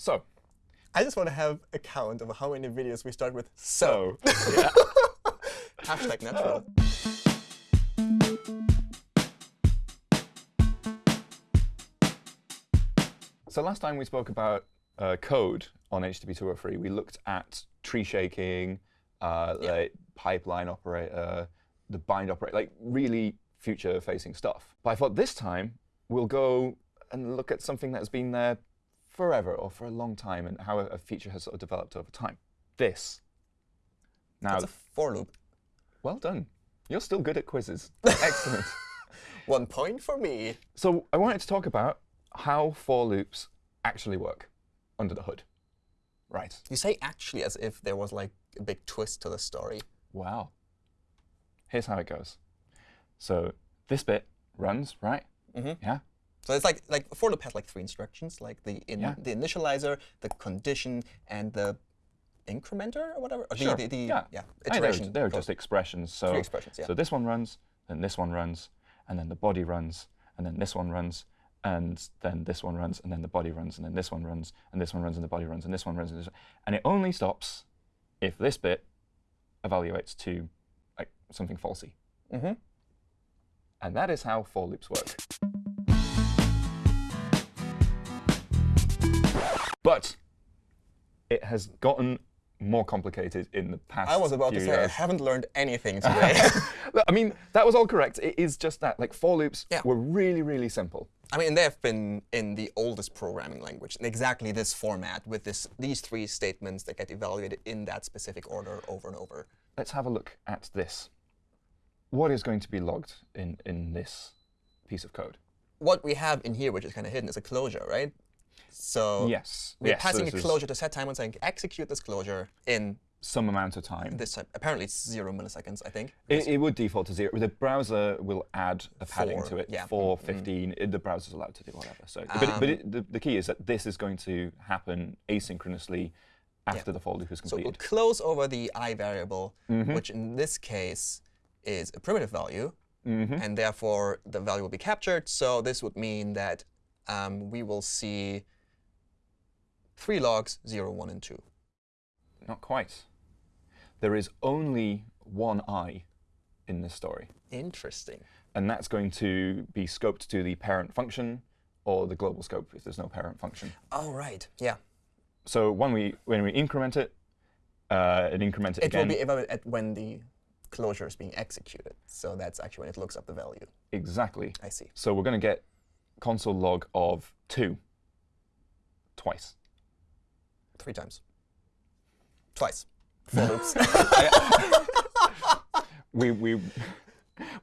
So, I just want to have a count of how many videos we start with so. yeah. Hashtag natural. So last time we spoke about uh, code on HTTP203, we looked at tree shaking, uh, Yeah. like pipeline operator, the bind operator, like really future-facing stuff. But I thought this time we'll go and look at something that's been there forever or for a long time and how a, feature has sort of developed over time. This. Now, It's a for loop. well done. You're still good at quizzes. Excellent. One point for me. So I wanted to talk about how for loops actually work under the hood. Right. You say actually as if there was like a big twist to the story. Wow. Here's how it goes. So this bit runs, right? Mm -hmm. Yeah. So it's like like a for loop has like three instructions, like the in, Yeah. the initializer, the condition, and the incrementer or whatever. Or Sure. The, the, Yeah. yeah. Aye, they're, just expressions. So, Three expressions, yeah. so this one runs, then this one runs, and then the body runs, and then this one runs, and then this one runs, and then the body runs, and then this one runs, and this one runs, and the body runs, and this one runs, and this one. And it only stops if this bit evaluates to like something falsy. Mm -hmm. And that is how for loops work. But it has gotten more complicated in the past I was about to say I haven't learned anything today. I mean, that was all correct. It is just that. Like, for loops Yeah. were really, really simple. I mean, they have been in the oldest programming language in exactly this format with this these three statements that get evaluated in that specific order over and over. Let's have a look at this. What is going to be logged in, in this piece of code? What we have in here, which is kind of hidden, is a closure, right? So yes. we're yes, so passing a closure to set time and saying execute this closure in Some amount of time. this time. Apparently, it's zero milliseconds, I think. It, it would default to zero. The browser will add a padding Four, to it. yeah. Four, 15. it- the browser's allowed to do whatever. So, but, it- but Um, it, the, the key is that this is going to happen asynchronously after the for loop is completed. So we'll close over the i variable, Mm-hmm. which in this case is a primitive value. Mhm. and therefore the value will be captured. So this would mean that um, we will see three logs, 0, 1, and 2. Not quite. There is only one i in this story. Interesting. And that's going to be scoped to the parent function or the global scope if there's no parent function. Oh, right. Yeah. So when we when we increment it, uh, and increment it, It again, It will be evaluated at when the closure is being executed. So that's actually when it looks up the value. exactly. I see. So we're going to get console log of two twice. Three times. Twice. For loops. We we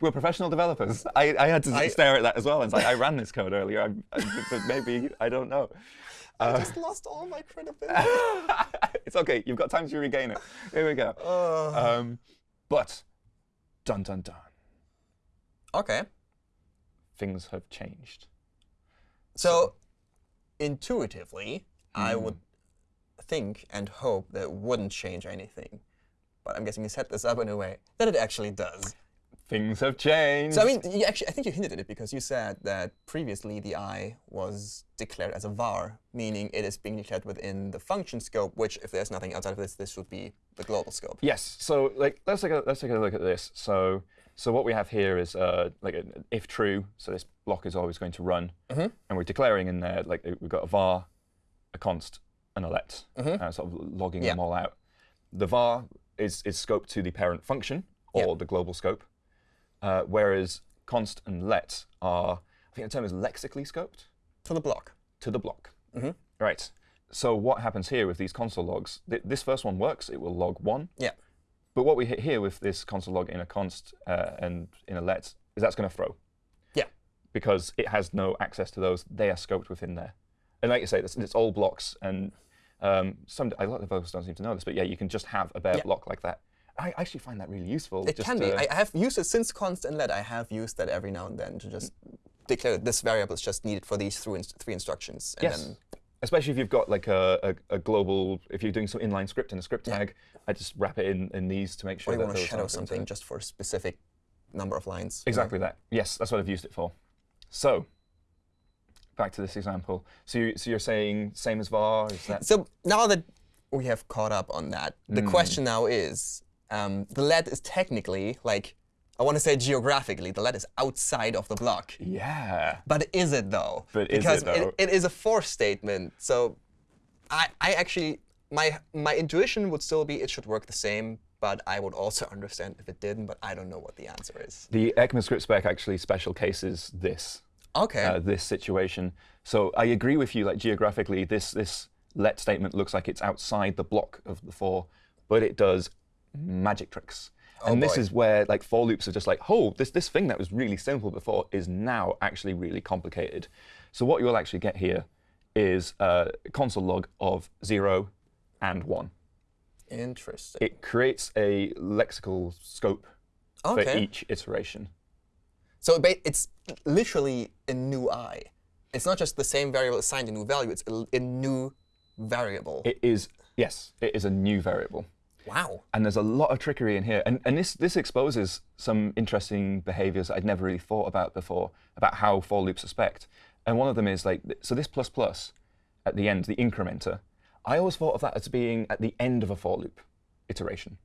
we're professional developers. I, I had to I- stare at that as well. and It's like I ran this code earlier, I, I, but maybe I don't know. I Uh, just lost all my credibility. it's okay. You've got time to regain it. Here we go. Uh, Um, but dun dun dun, OK. things have changed. So intuitively, I hmm. would think and hope that it wouldn't change anything. But I'm guessing you set this up in a way that it actually does. Things have changed. So I mean, you actually, I think you hinted at it because you said that previously the i was declared as a var, meaning it is being declared within the function scope. Which, if there's nothing outside of this, this would be the global scope. Yes. So like let's take a let's take a look at this. So so what we have here is uh, like an if true. So this block is always going to run, Mhm. and we're declaring in there like we've got a var, a const, and a let, Mhm. uh, sort of logging Yeah. them all out. The var is is scoped to the parent function or Yeah. the global scope, uh, whereas const and let are I think the term is lexically scoped To the block. to the block. Mhm. Right. So what happens here with these console logs? Th this first one works. It will log one. Yeah. But what we hit here with this console log in a const uh, and in a let is that's going to throw. Yeah. Because it has no access to those. They are scoped within there. And like you say, it's, it's all blocks. And um, some a lot of developers don't seem to know this, but yeah, you can just have a bare Yeah. block like that. I actually find that really useful. It just can be. I, have used it since const and let. I have used that every now and then to just declare that this variable is just needed for these three, inst- three instructions. And yes. then Especially if you've got like a, a, a global, if you're doing some inline script in a script Yeah. tag, I just wrap it in, in these to make sure or you that want to shadow aren't going to- something just for a specific number of lines. Exactly that. Yes, that's what I've used it for. So, back to this example. So, you, so you're saying same as var? Is that So now that we have caught up on that, the Hmm. question now is, um, the let is technically, like, I want to say geographically, the let is outside of the block. yeah? But is it though? But is it, because though? it is a force statement. So I, I actually, my my intuition would still be it should work the same, but I would also understand if it didn't. But I don't know what the answer is. The ECMAScript spec actually special cases this Okay. uh, this situation. So I agree with you. Like geographically, this this let statement looks like it's outside the block of the for, but it does magic tricks. Oh, and this is where like for loops are just like, oh, this this thing that was really simple before is now actually really complicated. So what you'll actually get here is a console log of zero and one. Interesting. It creates a lexical scope for each iteration. So it's literally a new i. It's not just the same variable assigned a new value. It's a, a new variable. It is yes, it is a new variable. Wow. And there's a lot of trickery in here. And, and this, this exposes some interesting behaviors I'd never really thought about before, about how for loops suspect. And one of them is like, so this plus plus at the end, the incrementer, I always thought of that as being at the end of a for loop iteration.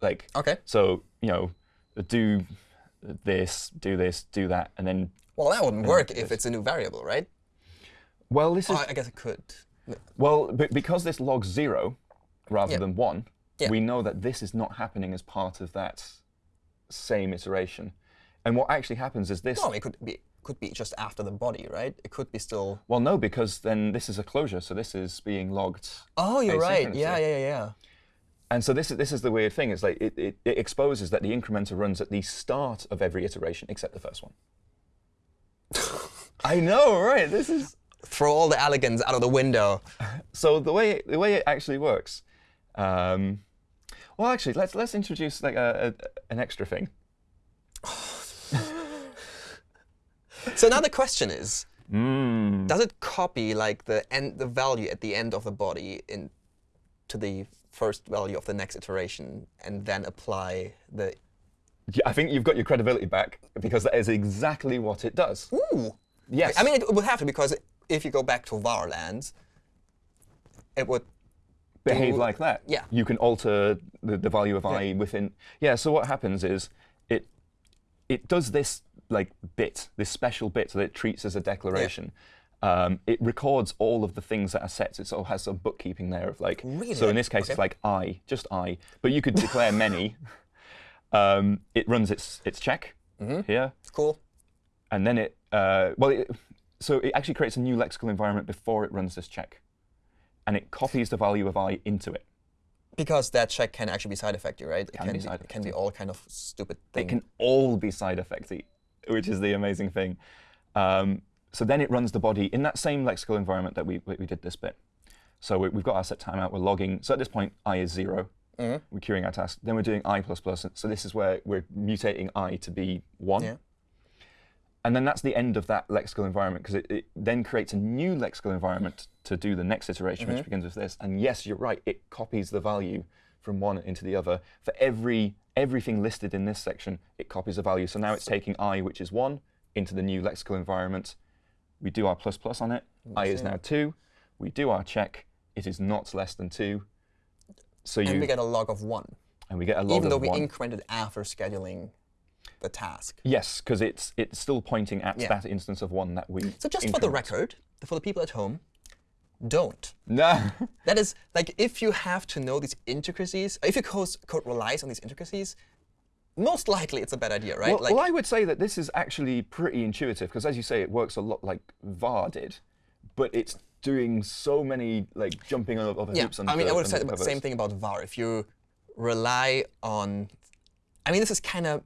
Like, okay. so, you know, do this, do this, do that, and then. Well, that wouldn't work if it's a new variable, right? Well, this oh, is. I guess it could. Well, because this logs 0 rather yeah. than 1, we know that this is not happening as part of that same iteration. And what actually happens is this. No, it could be could be just after the body, right? It could be still. Well, no, because then this is a closure, so this is being logged. Oh, you're right. Yeah, yeah, yeah. And so this is this is the weird thing. It's like it, it, it exposes that the incrementer runs at the start of every iteration except the first one. I know, right? This is throw all the elegance out of the window. so the way the way it actually works. Um, well, actually, let's let's introduce like a, a, an extra thing. So now the question is, Mm. does it copy like the end the value at the end of the body in to the first value of the next iteration and then apply the Yeah, I think you've got your credibility back because that is exactly what it does. Ooh. Yes. I mean, it would have to because if you go back to var land, it would. Behave like that. yeah. You can alter the, the value of i within. Yeah. So what happens is it it does this like bit, this special bit that it treats as a declaration. Um, it records all of the things that are set. It sort of has some bookkeeping there of like. Really? So in this case, Okay. it's like i, just i. But you could declare many. Um, it runs its its check Mm-hmm. here, Cool. and then it uh, well, it, so it actually creates a new lexical environment before it runs this check, and it copies the value of i into it. Because that check can actually be side effecty, right? It Can can be be, side it can be all kind of stupid It thing. can all be side effecty, which is the amazing thing. Um, so then it runs the body in that same lexical environment that we, we did this bit. So we, we've got our set timeout, we're logging. So at this point, i is 0 Mhm. We're queuing our task. Then we're doing i++. Plus So this is where we're mutating i to be 1. Yeah. And then that's the end of that lexical environment because it, it then creates a new lexical environment to do the next iteration, Mm-hmm. which begins with this. And yes, you're right, it copies the value from one into the other. For every everything listed in this section, it copies a value. So now it's taking i, which is 1, into the new lexical environment. We do our plus plus on it. i is now 2. We do our check. It is not less than 2. So you and we get a log of one, and we get a log of one. even though we 1. incremented after scheduling the task. yes, because it's it's still pointing at Yeah. that instance of 1 that we So just for the record, for the people at home, don't. No. That is like if you have to know these intricacies, if your code, code relies on these intricacies, most likely it's a bad idea, right? Well, like well, I would say that this is actually pretty intuitive because, as you say, it works a lot like var did, but it's doing so many like jumping over, yeah, hoops. I mean, I would say the same thing about var. If you rely on, I mean, this is kind of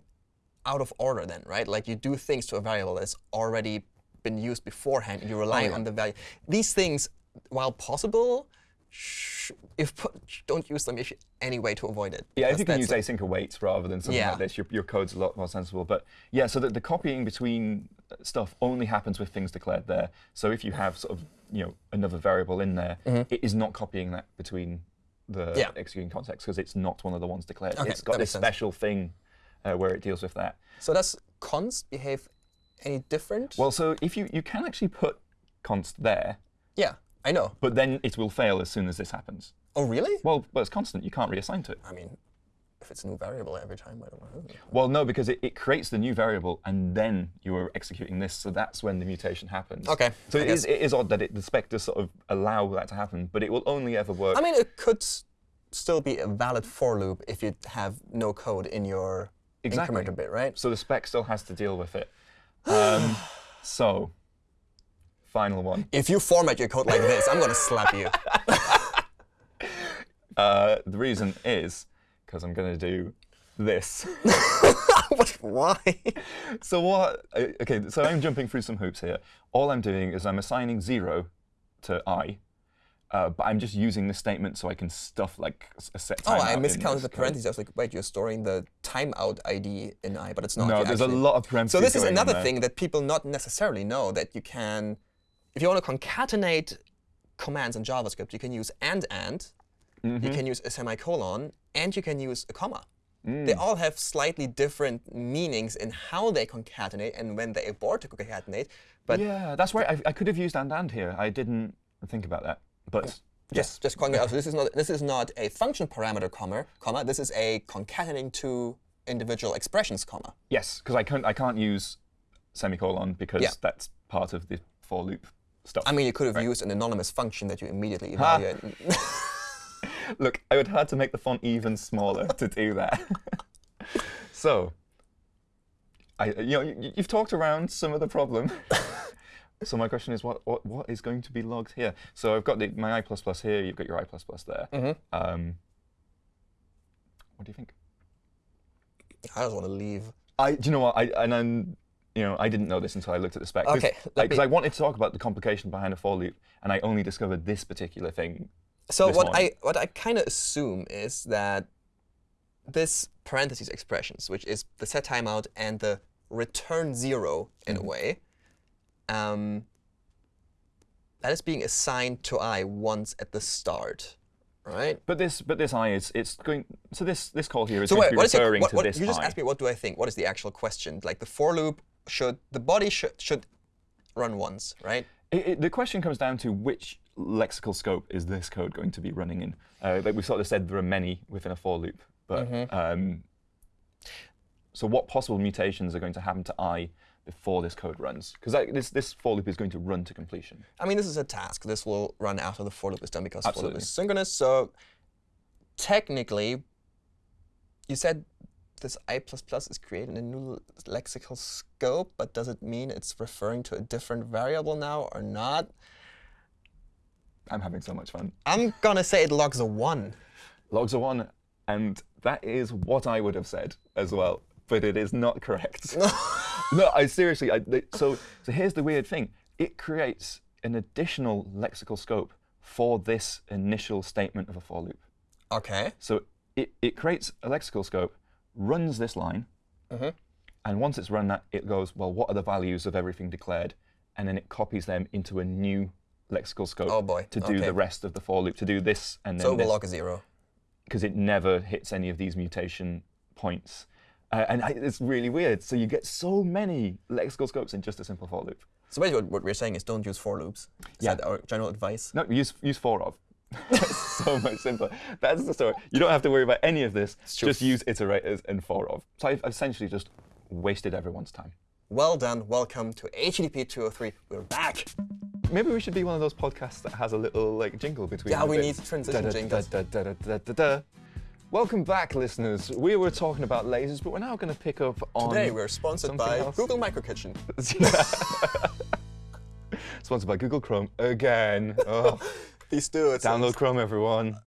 out of order then, right? Like you do things to a variable that's already been used beforehand, and you rely Oh, yeah. on the value. These things, while possible, if don't use them if you, any way to avoid it. Yeah, if you can use async await rather than something Yeah. like this, your, your code's a lot more sensible. But yeah, so the, the copying between uh, stuff only happens with things declared there. So if you have sort of you know another variable in there, mm-hmm. it is not copying that between the. Yeah. executing context because it's not one of the ones declared. Okay, it's got this sense. special thing uh, where it deals with that. So does const behave any different? Well, so if you you can actually put const there, Yeah, I know. but then it will fail as soon as this happens. Oh, really? Well, but it's constant. You can't reassign to it. I mean, if it's a new variable every time, I don't know. Well, no, because it, it creates the new variable, and then you are executing this, so that's when the mutation happens. Okay, So I it guess- is, it is odd that it, the spec does sort of allow that to happen, but it will only ever work. I mean, it could still be a valid for loop if you have no code in your Exactly. incrementer bit, right? so the spec still has to deal with it. Um, so, final one. If you format your code like this, I'm going to slap you. Uh, the reason is because I'm going to do this. Why? so what? Okay, so I'm jumping through some hoops here. All I'm doing is I'm assigning zero to i, uh, but I'm just using this statement so I can stuff like a set Oh, I miscounted the parentheses. I was like, wait, you're storing the timeout ID in i, but it's not. No, there's actually- a lot of parentheses. So this is another thing that people not necessarily know that you can, if you want to concatenate commands in JavaScript, you can use and and, you Mm-hmm. can use a semicolon, and you can use a comma. Mm. They all have slightly different meanings in how they concatenate and when they abort to concatenate. But yeah, that's right. I, I could have used and and here. I didn't think about that. But just just calling it out. So this is not this is not a function parameter comma comma. This is a concatenating two individual expressions comma. yes, because I can't I can't use semicolon because Yeah. that's part of the for loop stuff. I mean, you could have used an anonymous function that you immediately evaluate. Look, I would have to make the font even smaller to do that. so, I, you know, you, you've talked around some of the problem. so my question is, what, what, what is going to be logged here? So I've got the, my i++ here. You've got your i++ there. Mhm. Um, what do you think? I just want to leave. I, do you know what? I, and I'm, you know, I didn't know this until I looked at the spec. Okay, Because me- I wanted to talk about the complication behind a for loop, and I only discovered this particular thing. So what morning. I what I kind of assume is that this parentheses expressions, which is the set timeout and the return zero in Mm-hmm. a way, um, that is being assigned to i once at the start, right? But this, but this i is, it's going. So this, this call here is So going wait, to be what is it? referring What, to what, this you just i. asked me what do I think? What is the actual question? Like the for loop should the body should should run once, right? It, it, the question comes down to which lexical scope is this code going to be running in? Uh, like we sort of said, there are many within a for loop, but Mm-hmm. um, so what possible mutations are going to happen to i before this code runs? Because this this for loop is going to run to completion. I mean, this is a task. This will run after the for loop is done because for loop is synchronous. So technically, you said this i++ plus is creating a new lexical scope, but does it mean it's referring to a different variable now or not? I'm having so much fun. I'm going to say it logs a 1. Logs are one, and that is what I would have said as well, but it is not correct. no, I seriously. I, they- so, so here's the weird thing: it creates an additional lexical scope for this initial statement of a for loop. OK. So it, it creates a lexical scope, runs this line, Mhm. and once it's run that, it goes, well, what are the values of everything declared? And then it copies them into a new lexical scope Oh, boy. to do Okay. the rest of the for loop, to do this and So it then will this log a 0. because it never hits any of these mutation points. Uh, and I, it's really weird. So you get so many lexical scopes in just a simple for loop. So basically what, we're saying is don't use for loops. Is Yeah. that our general advice? No, use use for of. It's so much simpler. That's the story. You don't have to worry about any of this. Just use iterators and for of. So I've essentially just wasted everyone's time. Well done. Welcome to HTTP 203. We're back. Maybe we should be one of those podcasts that has a little like jingle between. Yeah, we bits. need transition jingles. Welcome back, listeners. We were talking about lasers, but we're now going to pick up on. Today we're sponsored by else. Google Micro Kitchen. Sponsored by Google Chrome again. Oh, do it. download Chrome, everyone.